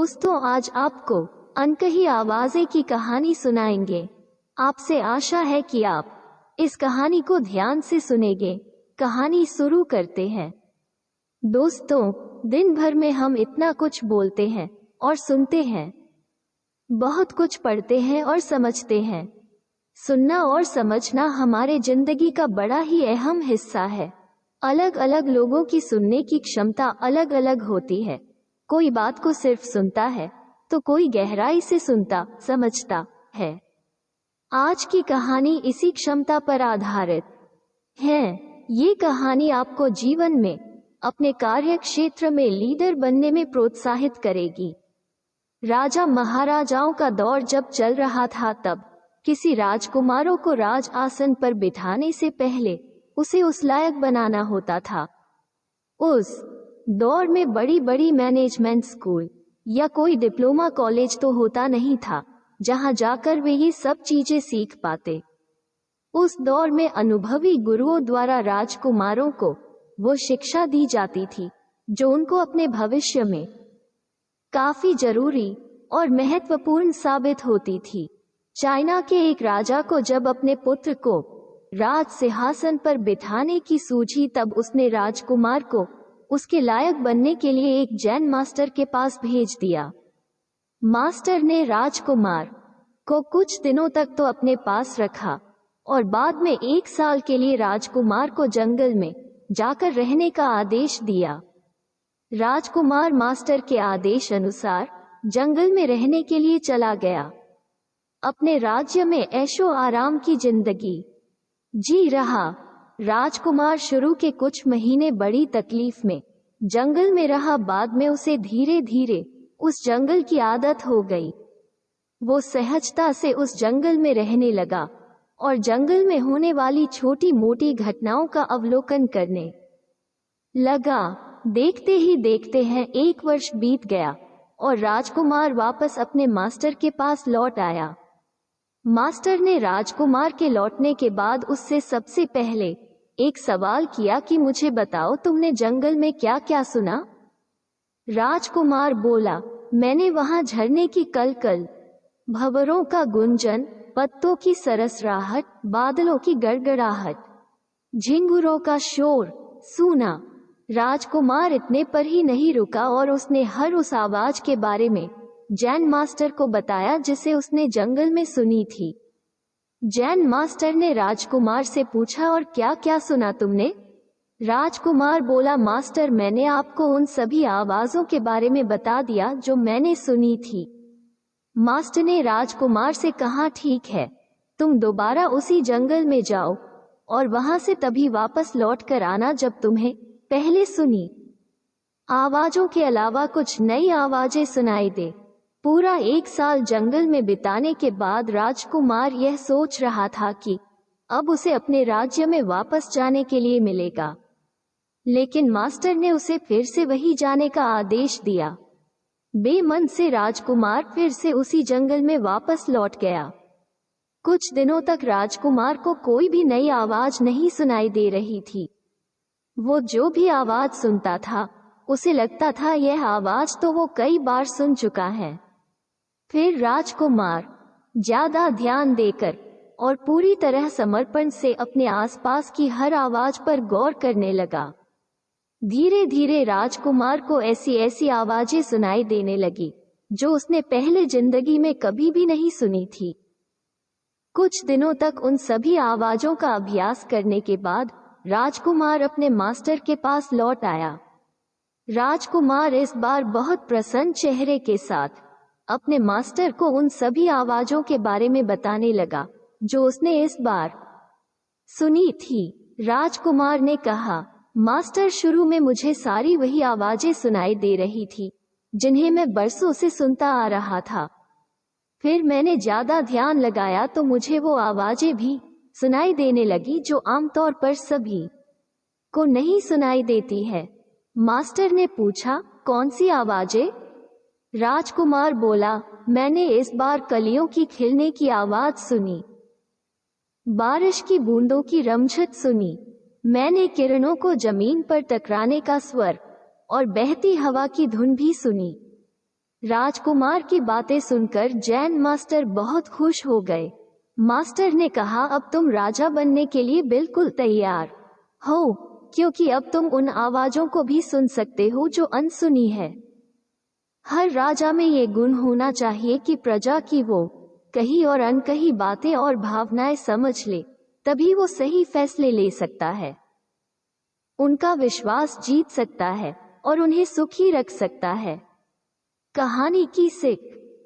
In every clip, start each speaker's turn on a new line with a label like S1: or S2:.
S1: दोस्तों, आज आपको अनकही आवाज़ें की कहानी सुनाएँगे। आपसे आशा है कि आप इस कहानी को ध्यान से सुनेंगे। कहानी शुरू करते हैं। दोस्तों, दिन भर में हम इतना कुछ बोलते हैं और सुनते हैं। बहुत कुछ पढ़ते हैं और समझते हैं। सुनना और समझना हमारे ज़िंदगी का बड़ा ही अहम हिस्सा है। अलग अलग लोगों की सुनने की क्षमता अलग अलग होती है। कोई बात को सिर्फ़ सुनता है तो कोई गहराई से सुनता, समझता है। आज की कहानी इसी क्षमता पर आधारित है। ये कहानी आपको जीवन में, अपने कार्य क्षेत्र में लीडर बनने में प्रोत्साहित करेगी। राजा महाराजाओं का दौर जब चल रहा था तब, किसी राजकुमारों को राज आसन पर बिठाने से पहले, उसे उस लायक बनाना होता था। उस दौर में बड़ी बड़ी मैनेजमेंट स्कूल या कोई डिप्लोमा कॉलेज तो होता नहीं था, जहाँ जाकर वे ये सब चीज़ें सीख पाते। उस दौर में अनुभवी गुरुओं द्वारा राजकुमारों को वो शिक्षा दी जाती थी, जो उनको अपने भविष्य में काफ़ी ज़रूरी और महत्वपूर्ण साबित होती थी। चाइना के एक राजा को जब अपने पुत्र को राज सिंहासन पर बिठाने की सूझी, तब उसने राजकुमार को उसके लायक बनने के लिए एक जैन मास्टर के पास भेज दिया। मास्टर ने राजकुमार को कुछ दिनों तक तो अपने पास रखा और बाद में एक साल के लिए राजकुमार को जंगल में जाकर रहने का आदेश दिया। राजकुमार मास्टर के आदेश अनुसार जंगल में रहने के लिए चला गया। अपने राज्य में ऐशो आराम की ज़िंदगी जी रहा। राजकुमार शुरू के कुछ महीने बड़ी तकलीफ़ में। जंगल में रहा, बाद में उसे धीरे धीरे उस जंगल की आदत हो गई। वो सहजता से उस जंगल में रहने लगा और जंगल में होने वाली छोटी मोटी घटनाओं का अवलोकन करने लगा। देखते ही देखते हैं, एक वर्ष बीत गया और राजकुमार वापस अपने मास्टर के पास लौट आया। मास्टर ने राजकुमार के लौटने के बाद उससे सबसे पहले एक सवाल किया कि मुझे बताओ तुमने जंगल में क्या क्या सुना? राजकुमार बोला, मैंने वहाँ झरने की कल कल भवरों का गुंजन, पत्तों की सरसराहट, बादलों की गड़गड़ाहट, झिंगुरों का शोर, सुना। राजकुमार इतने पर ही नहीं रुका और उसने हर उस आवाज़ के बारे में जैन मास्टर को बताया जिसे उसने जंगल में सुनी थी। जैन मास्टर ने राजकुमार से पूछा, और क्या क्या सुना तुमने? राजकुमार बोला, मास्टर, मैंने आपको उन सभी आवाजों के बारे में बता दिया, जो मैंने सुनी थी। मास्टर ने राजकुमार से कहा, ठीक है, तुम दोबारा उसी जंगल में जाओ, और वहाँ से तभी वापस लौट कर आना जब तुम्हें पहले सुनी। आवाजों के अलावा कुछ नई आवाज़ें सुनाई दे। पूरा एक साल जंगल में बिताने के बाद राजकुमार यह सोच रहा था कि अब उसे अपने राज्य में वापस जाने के लिए मिलेगा। लेकिन मास्टर ने उसे फिर से वही जाने का आदेश दिया। बेमन से राजकुमार फिर से उसी जंगल में वापस लौट गया। कुछ दिनों तक राजकुमार को कोई भी नई आवाज़ नहीं सुनाई दे रही थी। वो जो भी आवाज़ सुनता था, उसे लगता था यह आवाज़ तो वो कई बार सुन चुका है। फिर राजकुमार, ज़्यादा ध्यान देकर और पूरी तरह समर्पण से अपने आसपास की हर आवाज़ पर गौर करने लगा। धीरे धीरे राजकुमार को ऐसी ऐसी आवाज़ें सुनाई देने लगी, जो उसने पहले ज़िंदगी में कभी भी नहीं सुनी थी। कुछ दिनों तक उन सभी आवाजों का अभ्यास करने के बाद राजकुमार अपने मास्टर के पास लौट आया। राजकुमार इस बार बहुत प्रसन्न चेहरे के साथ अपने मास्टर को उन सभी आवाजों के बारे में बताने लगा, जो उसने इस बार सुनी थी। राजकुमार ने कहा, मास्टर शुरू में मुझे सारी वही आवाज़ें सुनाई दे रही थी, जिन्हें मैं बरसों से सुनता आ रहा था। फिर मैंने ज़्यादा ध्यान लगाया तो मुझे वो आवाज़ें भी सुनाई देने लगी, जो आमतौर पर सभी को नहीं सुनाई देती है। मास्टर ने पूछा, कौन सी आवाज़ें? राजकुमार बोला, मैंने इस बार कलियों की खिलने की आवाज़ सुनी। बारिश की बूंदों की रमझट सुनी। मैंने किरणों को ज़मीन पर टकराने का स्वर और बहती हवा की धुन भी सुनी। राजकुमार की बातें सुनकर जैन मास्टर बहुत खुश हो गए। मास्टर ने कहा, अब तुम राजा बनने के लिए बिल्कुल तैयार हो, क्योंकि अब तुम उन आवाजों को भी सुन सकते हो जो अनसुनी है। हर राजा में ये गुण होना चाहिए कि प्रजा की वो कही और अनकही बातें और भावनाएँ समझ ले, तभी वो सही फैसले ले सकता है। उनका विश्वास जीत सकता है और उन्हें सुखी रख सकता है। कहानी की सिख,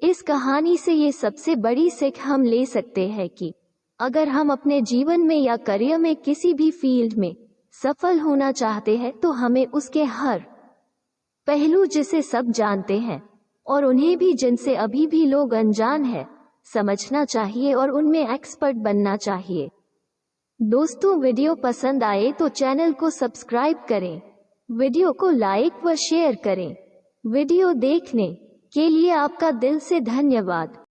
S1: इस कहानी से ये सबसे बड़ी सिख हम ले सकते हैं कि अगर हम अपने जीवन में या करियर में किसी भी फ़ील्ड में सफल होना चाहते हैं तो हमें उसके हर पहलू जिसे सब जानते हैं, और उन्हें भी जिनसे अभी भी लोग अनजान है, समझना चाहिए और उनमें एक्सपर्ट बनना चाहिए। दोस्तों, वीडियो पसंद आए तो चैनल को सब्सक्राइब करें, वीडियो को लाइक व शेयर करें। वीडियो देखने के लिए आपका दिल से धन्यवाद।